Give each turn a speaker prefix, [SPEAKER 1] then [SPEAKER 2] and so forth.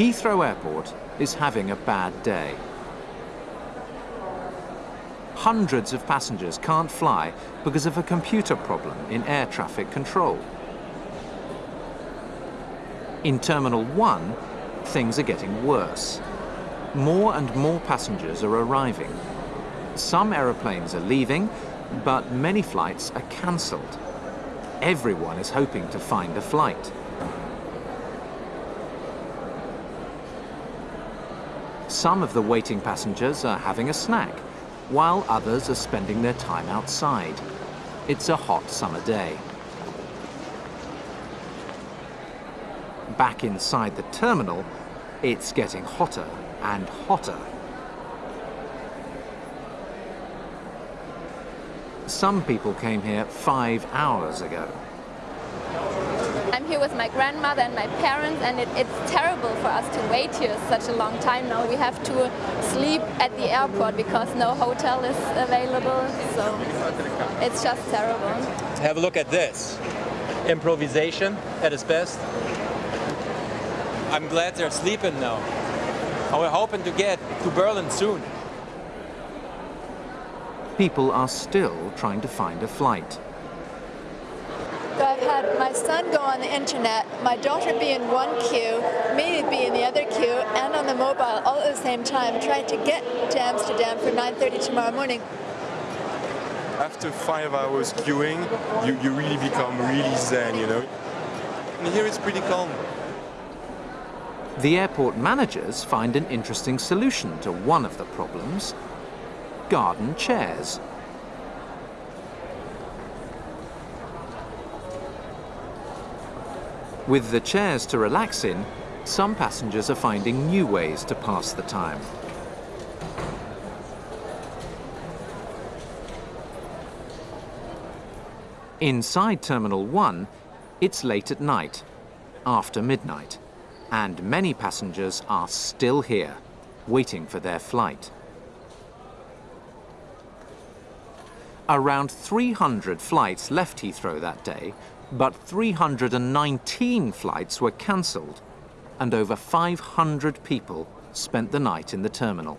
[SPEAKER 1] Heathrow Airport is having a bad day. Hundreds of passengers can't fly because of a computer problem in air traffic control. In Terminal 1, things are getting worse. More and more passengers are arriving. Some aeroplanes are leaving, but many flights are cancelled. Everyone is hoping to find a flight. Some of the waiting passengers are having a snack, while others are spending their time outside. It's a hot summer day. Back inside the terminal, it's getting hotter and hotter. Some people came here five hours ago.
[SPEAKER 2] I'm here with my grandmother and my parents and it, it's terrible for us to wait here such a long time now. We have to sleep at the airport because no hotel is available, so it's just terrible.
[SPEAKER 3] Have a look at this. Improvisation at its best. I'm glad they're sleeping now. And we're hoping to get to Berlin soon.
[SPEAKER 1] People are still trying to find a flight.
[SPEAKER 4] So had my son go on the internet, my daughter be in one queue, me be in the other queue, and on the mobile all at the same time, trying to get to Amsterdam for 9.30 tomorrow morning.
[SPEAKER 5] After five hours queuing, you, you really become really zen, you know. And here it's pretty calm.
[SPEAKER 1] The airport managers find an interesting solution to one of the problems, garden chairs. With the chairs to relax in, some passengers are finding new ways to pass the time. Inside Terminal 1, it's late at night, after midnight and many passengers are still here, waiting for their flight. Around 300 flights left Heathrow that day, but 319 flights were cancelled, and over 500 people spent the night in the terminal.